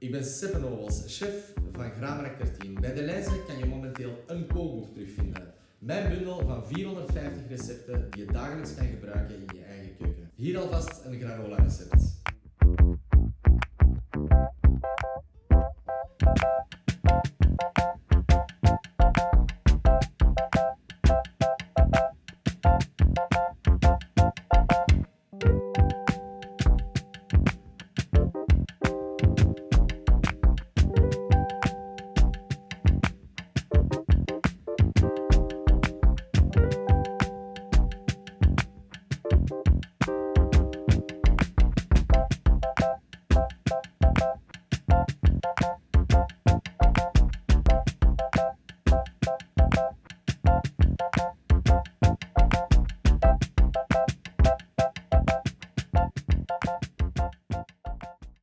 Ik ben Seppenovels, chef van Graanmarkt 13. Bij de lijzen kan je momenteel een kookboek terugvinden. Mijn bundel van 450 recepten die je dagelijks kan gebruiken in je eigen keuken. Hier alvast een granola recept.